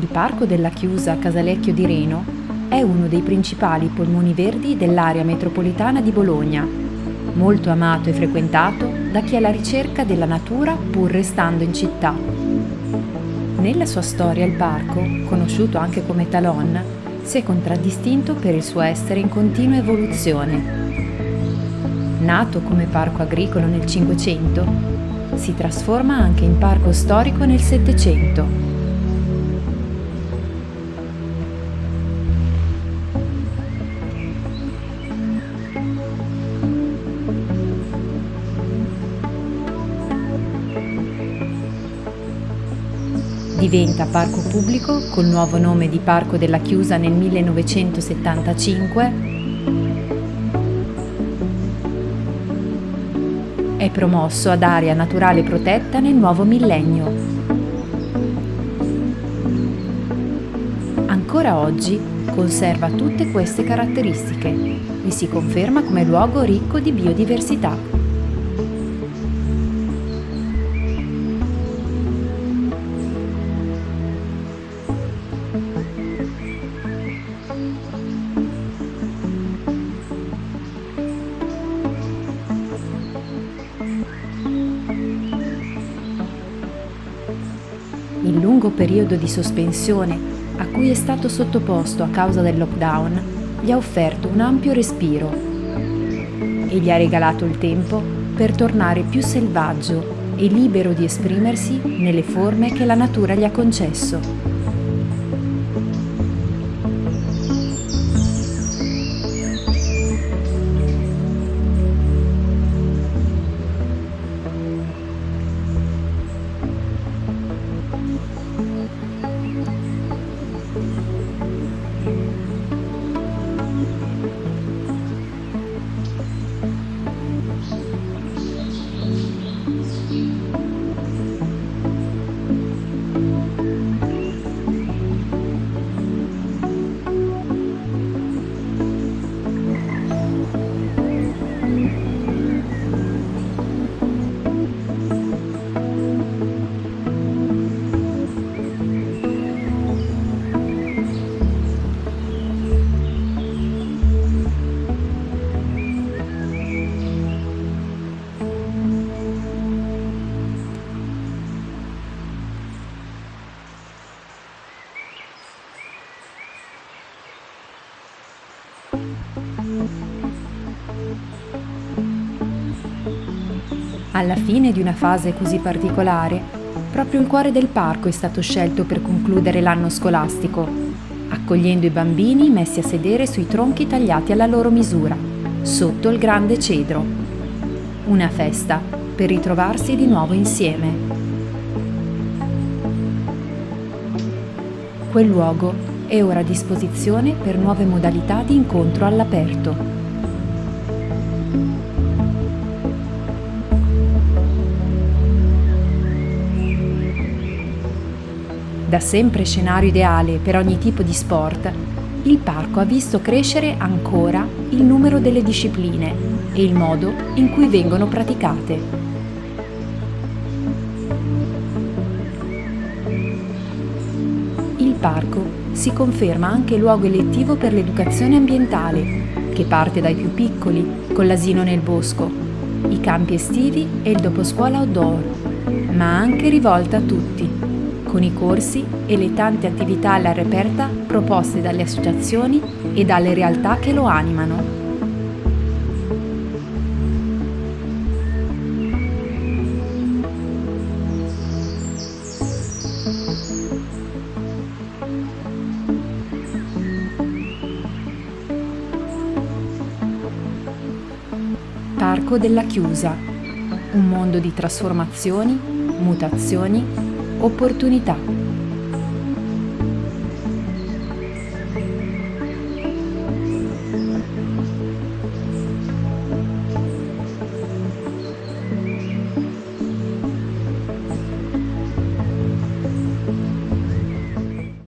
Il Parco della Chiusa Casalecchio di Reno è uno dei principali polmoni verdi dell'area metropolitana di Bologna, molto amato e frequentato da chi è alla ricerca della natura pur restando in città. Nella sua storia il parco, conosciuto anche come Talon, si è contraddistinto per il suo essere in continua evoluzione. Nato come parco agricolo nel Cinquecento, si trasforma anche in parco storico nel Settecento Diventa parco pubblico col nuovo nome di Parco della Chiusa nel 1975. È promosso ad area naturale protetta nel nuovo millennio. Ancora oggi conserva tutte queste caratteristiche e si conferma come luogo ricco di biodiversità. Il lungo periodo di sospensione a cui è stato sottoposto a causa del lockdown gli ha offerto un ampio respiro e gli ha regalato il tempo per tornare più selvaggio e libero di esprimersi nelle forme che la natura gli ha concesso. Alla fine di una fase così particolare, proprio il cuore del parco è stato scelto per concludere l'anno scolastico, accogliendo i bambini messi a sedere sui tronchi tagliati alla loro misura, sotto il grande cedro. Una festa per ritrovarsi di nuovo insieme. Quel luogo è ora a disposizione per nuove modalità di incontro all'aperto. Da sempre scenario ideale per ogni tipo di sport, il parco ha visto crescere ancora il numero delle discipline e il modo in cui vengono praticate. Il parco si conferma anche luogo elettivo per l'educazione ambientale, che parte dai più piccoli, con l'asino nel bosco, i campi estivi e il doposcuola outdoor, ma anche rivolta a tutti con i corsi e le tante attività all'aperta proposte dalle associazioni e dalle realtà che lo animano. Parco della Chiusa, un mondo di trasformazioni, mutazioni opportunità.